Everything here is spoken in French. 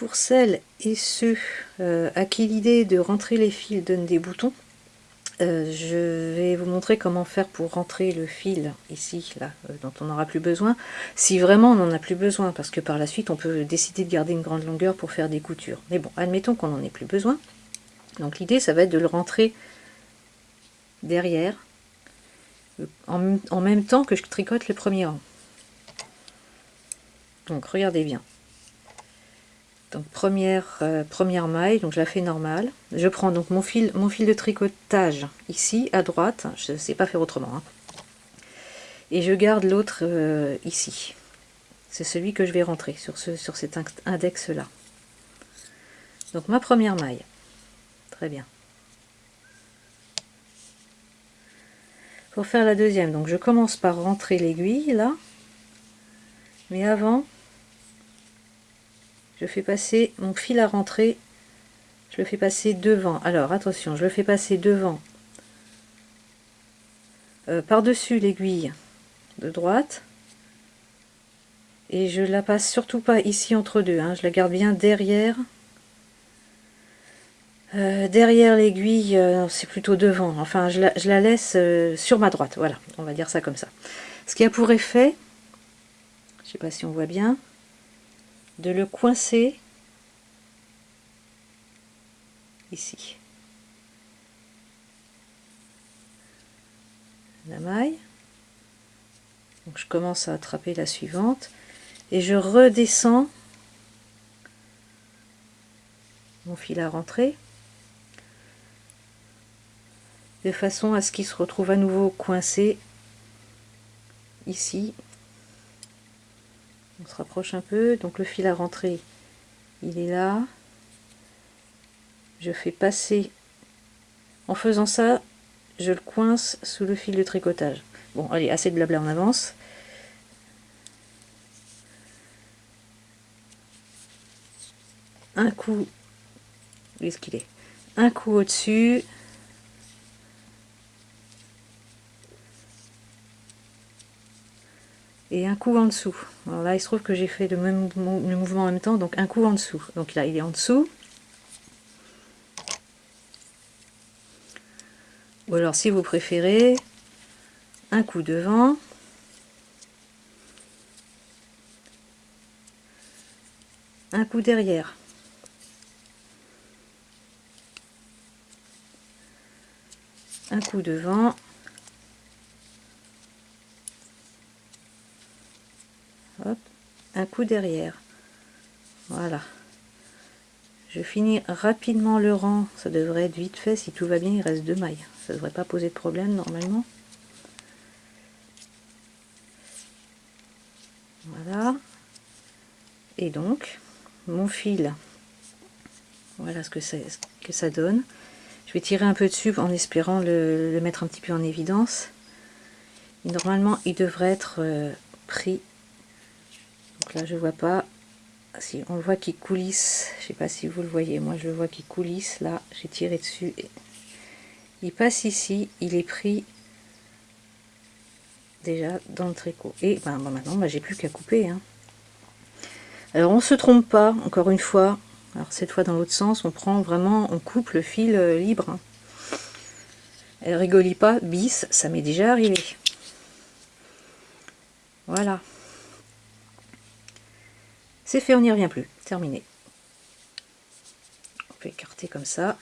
pour celles et ceux euh, à qui l'idée de rentrer les fils donne des boutons, euh, je vais vous montrer comment faire pour rentrer le fil ici, là, euh, dont on n'aura plus besoin, si vraiment on n'en a plus besoin, parce que par la suite on peut décider de garder une grande longueur pour faire des coutures. Mais bon, admettons qu'on n'en ait plus besoin. Donc l'idée, ça va être de le rentrer derrière, en même temps que je tricote le premier rang. Donc regardez bien. Donc première, euh, première maille, donc je la fais normale. Je prends donc mon fil, mon fil de tricotage ici à droite, je ne sais pas faire autrement. Hein. Et je garde l'autre euh, ici. C'est celui que je vais rentrer sur, ce, sur cet index là. Donc ma première maille. Très bien. Pour faire la deuxième, donc je commence par rentrer l'aiguille là. Mais avant, je fais passer mon fil à rentrer, je le fais passer devant. Alors attention, je le fais passer devant, euh, par-dessus l'aiguille de droite, et je la passe surtout pas ici entre deux, hein. je la garde bien derrière. Euh, derrière l'aiguille, euh, c'est plutôt devant, enfin je la, je la laisse sur ma droite, voilà, on va dire ça comme ça. Ce qui a pour effet, je sais pas si on voit bien, de le coincer ici. La maille. Donc je commence à attraper la suivante et je redescends mon fil à rentrer de façon à ce qu'il se retrouve à nouveau coincé ici on se rapproche un peu. Donc le fil à rentrer il est là. Je fais passer. En faisant ça je le coince sous le fil de tricotage. Bon allez assez de blabla en avance. Un coup où est-ce qu'il est? Un coup au dessus et un coup en dessous. Alors là, il se trouve que j'ai fait le même mouvement en même temps, donc un coup en dessous. Donc là, il est en dessous. Ou alors, si vous préférez, un coup devant. Un coup derrière. Un coup devant. Un coup derrière. Voilà. Je finis rapidement le rang. Ça devrait être vite fait. Si tout va bien il reste deux mailles. Ça devrait pas poser de problème normalement. Voilà. Et donc mon fil. Voilà ce que, ça donne. Je vais tirer un peu dessus en espérant le, mettre un petit peu en évidence. Normalement il devrait être euh, pris là je vois pas si on le voit qui coulisse. Je sais pas si vous le voyez. Moi je le vois qui coulisse. Là j'ai tiré dessus. Il passe ici. Il est pris déjà dans le tricot. Et ben, ben maintenant ben, j'ai plus qu'à couper hein. alors on se trompe pas encore une fois. Alors cette fois dans l'autre sens on prend vraiment on coupe le fil euh, libre hein. elle rigolit pas bis ça m'est déjà arrivé. Voilà c'est fait, on n'y revient plus. Terminé. On peut écarter comme ça.